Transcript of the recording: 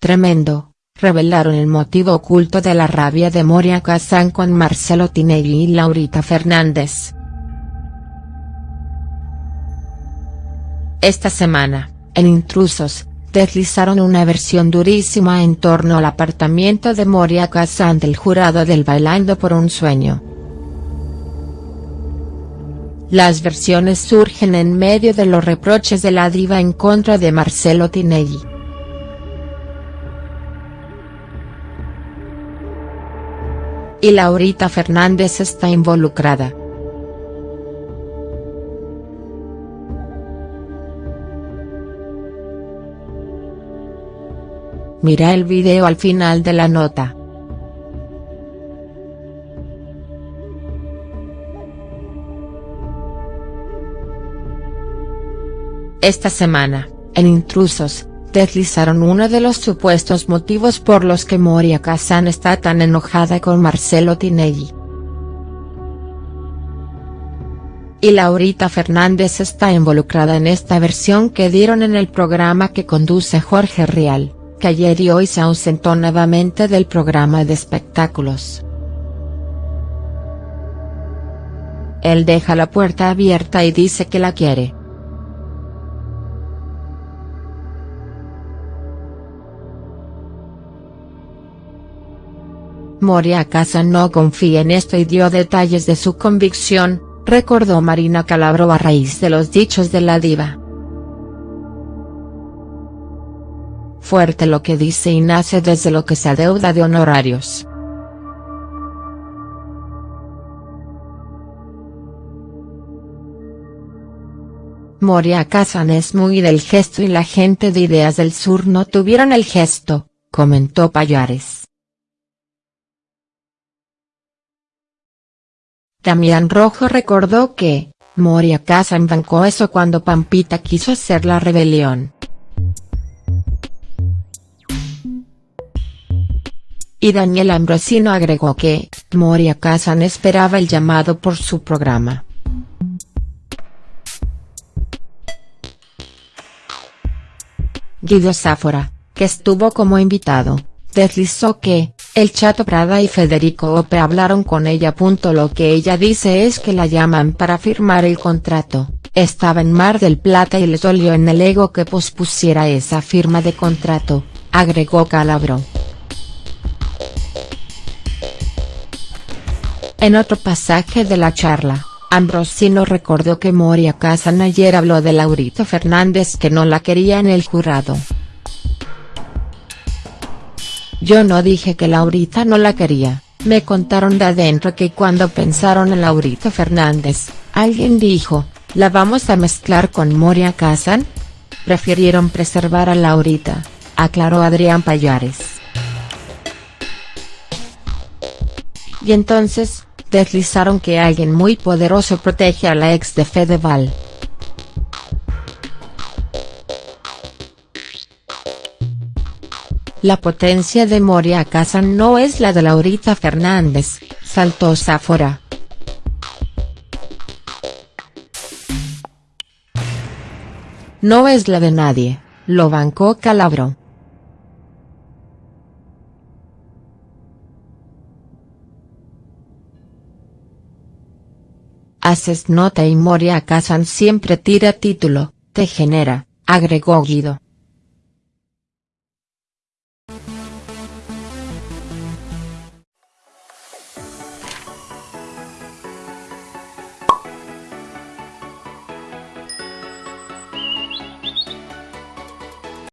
Tremendo, revelaron el motivo oculto de la rabia de Moria Kazan con Marcelo Tinelli y Laurita Fernández. Esta semana, en Intrusos, deslizaron una versión durísima en torno al apartamiento de Moria Kazan del jurado del Bailando por un Sueño. Las versiones surgen en medio de los reproches de la diva en contra de Marcelo Tinelli. Y Laurita Fernández está involucrada. Mira el video al final de la nota. Esta semana, en Intrusos, deslizaron uno de los supuestos motivos por los que Moria Kazan está tan enojada con Marcelo Tinelli. Y Laurita Fernández está involucrada en esta versión que dieron en el programa que conduce Jorge Rial, que ayer y hoy se ausentó nuevamente del programa de espectáculos. Él deja la puerta abierta y dice que la quiere. Moria Casa no confía en esto y dio detalles de su convicción, recordó Marina Calabro a raíz de los dichos de la diva. Fuerte lo que dice y nace desde lo que se adeuda de honorarios. Moria Kazan es muy del gesto y la gente de Ideas del Sur no tuvieron el gesto, comentó Payares. Damián Rojo recordó que, Moria Casa embancó eso cuando Pampita quiso hacer la rebelión. Y Daniel Ambrosino agregó que, Moria Kazan esperaba el llamado por su programa. Guido Sáfora, que estuvo como invitado, deslizó que, el Chato Prada y Federico Ope hablaron con ella. Lo que ella dice es que la llaman para firmar el contrato, estaba en Mar del Plata y les dolió en el ego que pospusiera esa firma de contrato, agregó Calabro. En otro pasaje de la charla, Ambrosino recordó que Moria Casan ayer habló de Laurito Fernández que no la quería en el jurado. Yo no dije que Laurita no la quería, me contaron de adentro que cuando pensaron en Laurita Fernández, alguien dijo, ¿la vamos a mezclar con Moria Kazan? Prefirieron preservar a Laurita, aclaró Adrián Payares. Y entonces, deslizaron que alguien muy poderoso protege a la ex de Fedeval. La potencia de Moria Casa no es la de Laurita Fernández, saltó Zafora. No es la de nadie, lo bancó Calabro. Haces nota y Moria Kazan siempre tira título, te genera, agregó Guido.